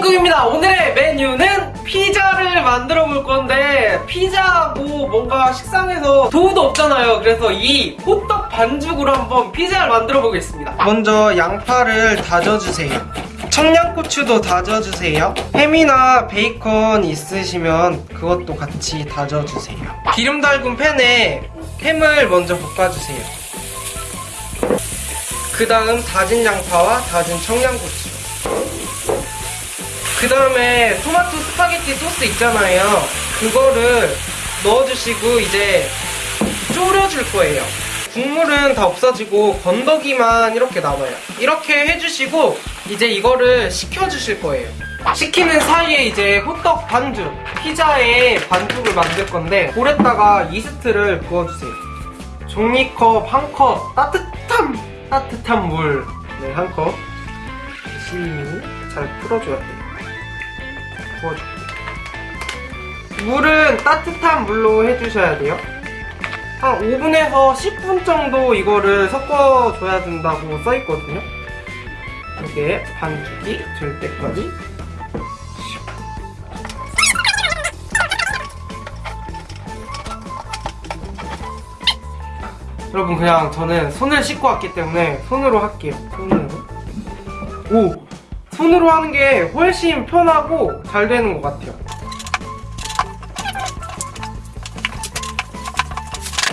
신쿡입니다. 오늘의 메뉴는 피자를 만들어 볼 건데 피자고 뭔가 식상해서 도우도 없잖아요. 그래서 이 호떡 반죽으로 한번 피자를 만들어 보겠습니다. 먼저 양파를 다져주세요. 청양고추도 다져주세요. 햄이나 베이컨 있으시면 그것도 같이 다져주세요. 기름 달군 팬에 햄을 먼저 볶아주세요. 그 다음 다진 양파와 다진 청양고추. 그 다음에 토마토 스파게티 소스 있잖아요. 그거를 넣어주시고 이제 졸여줄 거예요. 국물은 다 없어지고 건더기만 이렇게 남아요. 이렇게 해주시고 이제 이거를 식혀주실 거예요. 식히는 사이에 이제 호떡 반죽, 피자에 반죽을 만들 건데 볼에다가 이스트를 부어주세요. 종이컵 한 컵, 따뜻한 따뜻한 물, 네, 한 컵. 열심히 잘 풀어줘야 돼요. 부어줘. 물은 따뜻한 물로 해주셔야 돼요. 한 5분에서 10분 정도 이거를 섞어줘야 된다고 써있거든요. 이게 반죽이 될 때까지. 여러분 그냥 저는 손을 씻고 왔기 때문에 손으로 할게요. 손으로. 오! 손으로 하는 게 훨씬 편하고 잘 되는 것 같아요.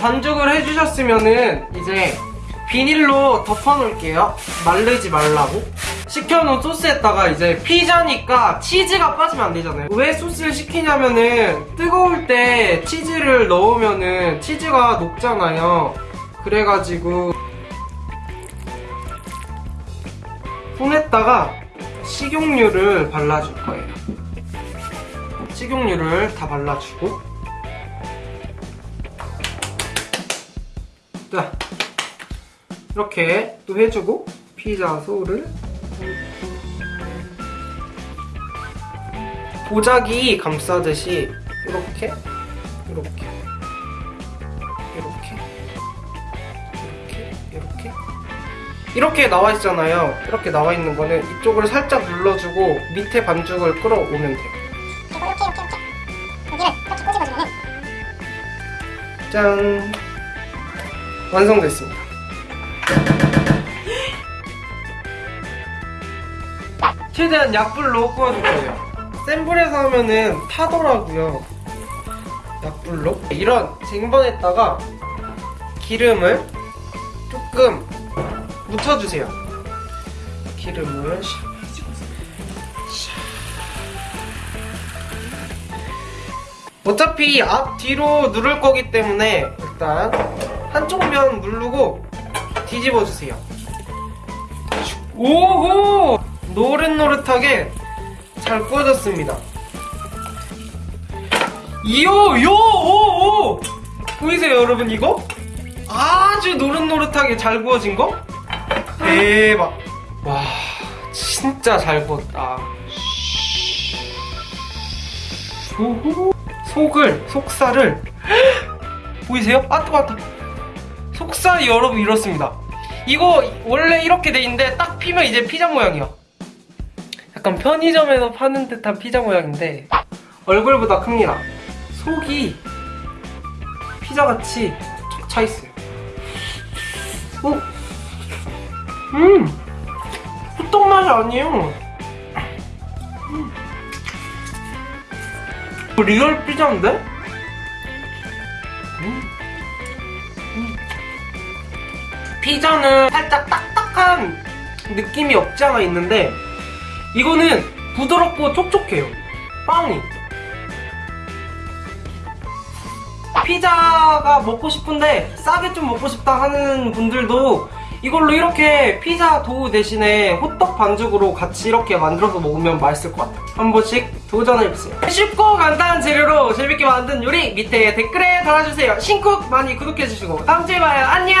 반죽을 해주셨으면은 이제 비닐로 덮어놓을게요. 마르지 말라고. 식혀놓은 소스에다가 이제 피자니까 치즈가 빠지면 안 되잖아요. 왜 소스를 시키냐면은 뜨거울 때 치즈를 넣으면은 치즈가 녹잖아요. 그래가지고 손에다가 식용유를 발라줄 거예요. 식용유를 다 발라주고. 자 이렇게 또 해주고 피자 소를. 도자기 감싸듯이 이렇게 이렇게 이렇게 이렇게 이렇게 이렇게 나와 있잖아요. 이렇게 나와 있는 거는 이쪽을 살짝 눌러주고 밑에 반죽을 끌어오면 돼요. 그리고 이렇게 이렇게 이렇게 여기를 이렇게 꼬집어주면은 짠 완성됐습니다. 최대한 약불로 구워줄 거예요. 센 불에서 하면은 타더라고요. 약불로 이런 쟁반에다가 기름을 조금 묻혀주세요. 기름을 샥 어차피 앞 뒤로 누를 거기 때문에 일단 한쪽 면 누르고 뒤집어 주세요. 오호 노릇노릇하게 잘 구워졌습니다. 이요 요 오 오 보이세요 여러분 이거? 아주 노릇노릇하게 잘 구워진 거? 대박. 와 진짜 잘 구웠다. 오호? 속을 속살을. 보이세요? 아 뜨거 왔다 속살이 여러분 이렇습니다. 이거 원래 이렇게 돼 있는데 딱 피면 이제 피자 모양이야. 약간 편의점에서 파는 듯한 피자 모양인데 얼굴보다 큽니다. 속이 피자같이 쫙차 있어요. 오. 음 호떡 맛이 아니에요 음. real 피자인데? 음. 음. 피자는 살짝 딱딱한 느낌이 없지 않아 있는데 이거는 부드럽고 촉촉해요 빵이 피자가 먹고 싶은데 싸게 좀 먹고 싶다 하는 분들도 이걸로 이렇게 피자 도우 대신에 호떡 반죽으로 같이 이렇게 만들어서 먹으면 맛있을 것 같아요. 한 번씩 도전해보세요. 쉽고 간단한 재료로 재밌게 만든 요리 밑에 댓글에 달아주세요. 신쿡 많이 구독해주시고 다음주에 봐요. 안녕